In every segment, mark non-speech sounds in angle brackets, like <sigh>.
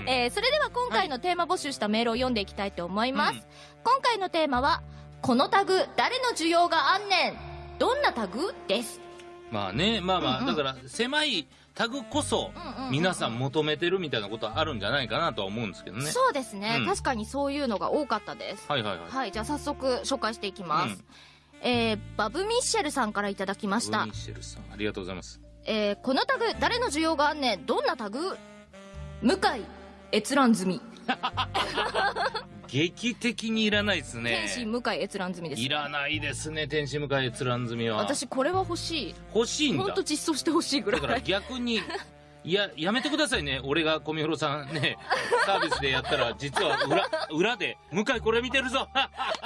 うんえーそれでは今回のテーマ募集したメールを読んでいきたいと思います。今回のテーマは、このタグ、誰の需要があんねんどんなタグ？です。まあね、まあまあ、うんうんだから狭いタグこそ皆さん求めてるみたいなことはあるんじゃないかなとは思うんですけどね。そうですね、うん確かにそういうのが多かったです。はいはいはい。はい、じゃあ早速紹介していきます。うんえー、バブミッシェルさんからいただきましたブミ。ッシェルさん、ありがとうございます。えー、このタグ、誰の需要があんねん？どんなタグ？向井閲覧済み。劇的にいらないですね天。使向井閲覧済みです。いらないですね、天使向かい閲覧済みは。私これは欲しい。欲しいんだ。ほんと実装してほしいぐらだからい。逆に、いや、やめてくださいね。俺が小見ろさんね、<laughs> サービスでやったら、実は裏、裏で、向井これ見てるぞ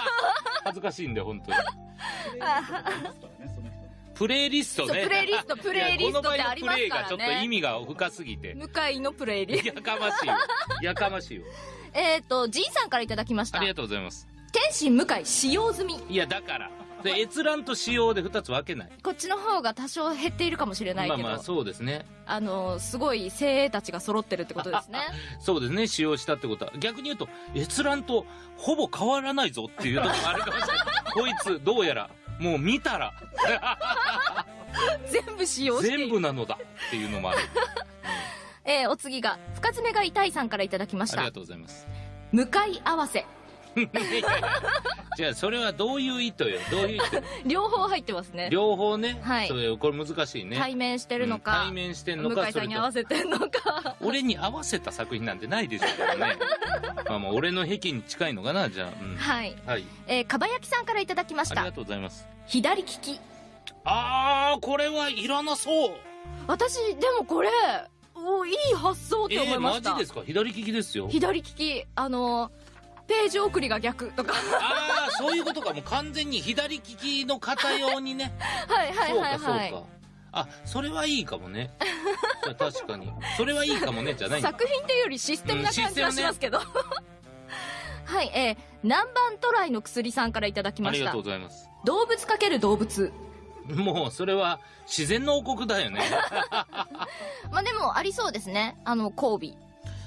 <laughs> 恥ずかしいんで、本当に。<laughs> プレイリストね。プレイリスト <laughs> プレイリストってありますからねこの場合のプレイがちょっと意味が深すぎて。向井のプレイリスト。やかましいよ。<laughs> やかましいよ。えっと、G さんからいただきましたあり。がとうございます。天使向井使用済み。いや、だから。で閲覧と使用で二つ分けない。こっちの方が多少減っているかもしれないけど、まあまあ、そうですね。あの、すごい精鋭たちが揃ってるってことですね。<laughs> そうですね、使用したってことは。逆に言うと、閲覧とほぼ変わらないぞっていうところがあるかもしれない。こいつ、どうやら、もう見たら、全部使用して。全部なのだっていうのもある。<laughs> えーお次が、深爪が痛いさんからいただきましたありが。とうございます。向い合わせ。<laughs> じゃあ、それはどういう意図よ？どういう意図？<laughs> 両方入ってますね。両方ね？はいそれ、これ難しいね。対面してるのか、うん対面してんのか、向井さんに合わせてんのか。と <laughs> 俺に合わせた作品なんてないでしょうからね。まあまあ、俺の癖に近いのかな、じゃあ。うんはい。はい。えー、かばやきさんからいただきましたありが。とうございます。左利き。あー、これはいらなそう。私、でもこれ、おいい発想って思いました。えー、マジですか？左利きですよ。左利き、あの、ページ送りが逆とか。ああ、そういうことか。もう完全に左利きの方用にね。<laughs> はいはいはいはい。そうか。あ、それはいいかもね。確かに。それはいいかもね、じゃない作品っていうよりシステムな感じはしますけど。<laughs> はい、えー、南蛮トライの薬さんからいただきましたありがとう。ございます。動物かける動物。もう、それは自然の王国だよね。<laughs> まあでもありそうですね。あの、交尾。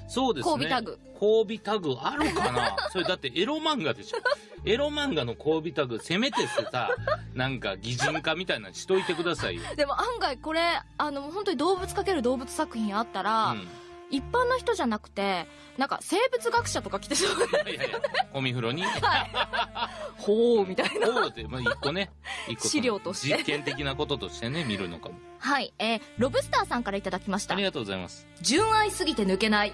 そうですね。交尾タグ。交尾タグあるかな？<laughs> それだってエロ漫画でしょ。エロ漫画の交尾タグ、せめてさ、なんか擬人化みたいなのしといてくださいよ。でも案外これ、あの、本当に動物かける動物作品あったら、うん。一般の人じゃなくて、なんか生物学者とか来てそう。いやいや、ゴミ風呂に。ほう、みたいな。おうって、まあ、一個ね。一個資料として実験的なこととしてね、見るのかも。はい、えー、ロブスターさんからいただきましたあり。がとうございます。純愛すぎて抜けない。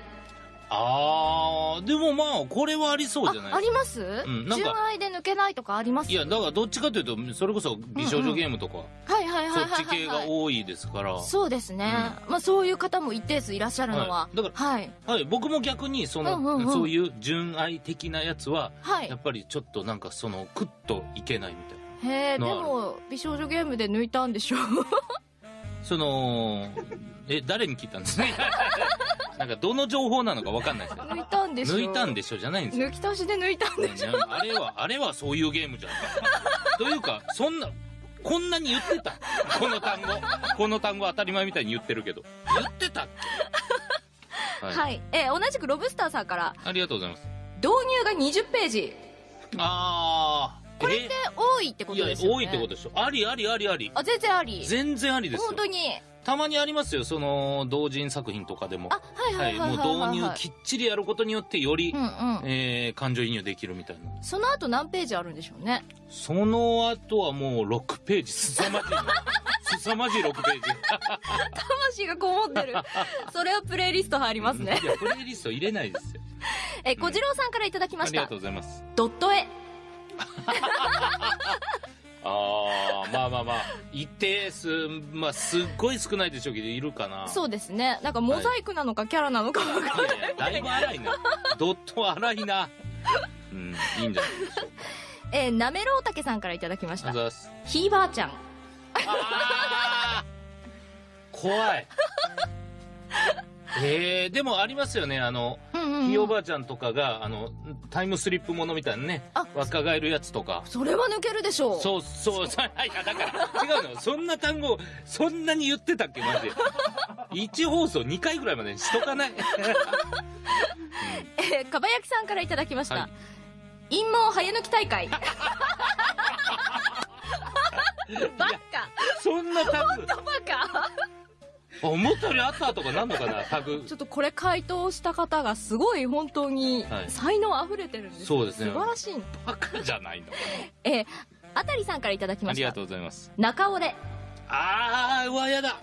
あー、でもまあ、これはありそうじゃあ、ないあります、んなんか純愛で抜けないとかあります？いや、だからどっちかというと、それこそ美少女ゲームとか、はいはいはいそっち系が多いですから。そうですね。まあそういう方も一定数いらっしゃるのは。はいだからはい。はい、僕も逆に、その、うんうんうんそういう純愛的なやつは、はいやっぱりちょっとなんかその、クッといけないみたいな。へえ、でのあるも、美少女ゲームで抜いたんでしょう。<laughs> その、え、誰に聞いたんですか <laughs> なんかどの情報なのかわかんないですけど。抜いたんでしょ抜いたんでしょじゃないんですよ。抜き足しで抜いたんでしょねあれは、あれはそういうゲームじゃん。というか、そんな、こんなに言ってたこの単語。この単語当たり前みたいに言ってるけど。言ってたっけはい。はい。えー同じくロブスターさんから、ありがとうございます。導入が20ページ。あー。これって多いってこいやとですよね。多いってことでしょ。ありありありあり。あ、全然あり。全然ありですよ本。当に。たまにありますよ、その、同人作品とかでも。あ、はいもう導入きっちりやることによってより、うんうん。えー、感情移入できるみたいな。その後何ページあるんでしょうね。その後はもう6ページ、凄まじい <laughs> まじい6ページ。<laughs> 魂がこもってる。<laughs> それはプレイリスト入りますね。いや、プレイリスト入れないですよ。え、小次郎さんからいただきましたありがとう。ございます。ドット絵。一定数、まあ、すっごい少ないでしょうけど、いるかな。そうですね。なんかモザイクなのかキャラなのかわかんないいやいや、だいぶ荒いな。ドット荒いな。うん、いいんじゃないでしょうか。えー、なめろうたけさんからいただきました。ひいばあちゃん。怖い。<laughs> えー、でもありますよね、あの、うんうん、うん。ひいおばあちゃんとかが、あの、タイムスリップものみたいなねあ、若返るやつとか。それは抜けるでしょう。そう、そう、そう、<laughs> いや、だから、違うの。そんな単語、そんなに言ってたっけ、マジで。1放送2回ぐらいまでにしとかない？<laughs> ば焼きさんからいただきました、はい陰謀早抜き大会 <laughs> バカそんなタグバカあ思ったよりあったとかなんのかなタグ。ちょっとこれ回答した方がすごい本当にはい。才能あふれてるんです、そうですね。素晴らしいバカじゃないの。えー、あたりさんからいただきました。ありがとうございます。中折れあーうわやだ。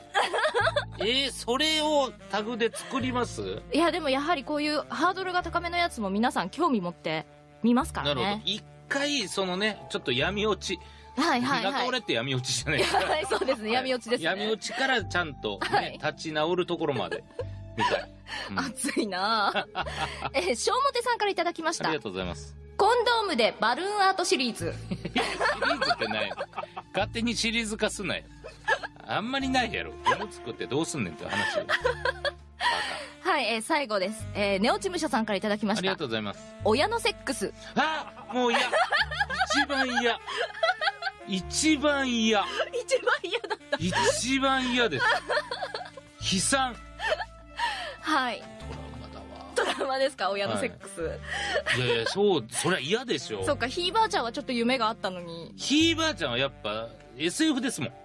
<laughs> えー、それをタグで作ります？いやでもやはりこういうハードルが高めのやつも皆さん興味持って見ますからなるほど。ね一回そのねちょっと闇落ちはいはいはい。中折れって闇落ちじゃないですか。は <laughs> いそうですね闇落ちですね。闇落ちからちゃんと、ねはい。立ち直るところまでみたい、うん。あ熱いな。ぁえー、小表さんからいただきました。りがとうございます。コンドームでバルーンアートシリーズ。シリーズってない。勝手にシリーズ化すなよ。あんまりないやろ。物作ってどうすんねんって話よ。はい、えー最後です、えー、ネオチムシャさんからいただきまありがしたとうございます。親のセックス。あもう嫌。一番嫌一番嫌。一番嫌だった。一番嫌です。<laughs> 悲惨。はい。トラウマだわ。ドラマですか？親のセックス、いやいやそうそりゃ嫌でしょ。<laughs> そっかひいばあちゃんはちょっと夢があったのに。ひいばあちゃんはやっぱ SF ですもん。<laughs>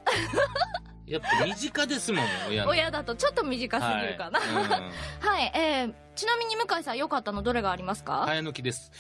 やっぱ身近ですもん親の。親だとちょっと短すぎるかな。はい、うん。はい、えー、ちなみに向井さん良かったの？どれがありますか、早抜きです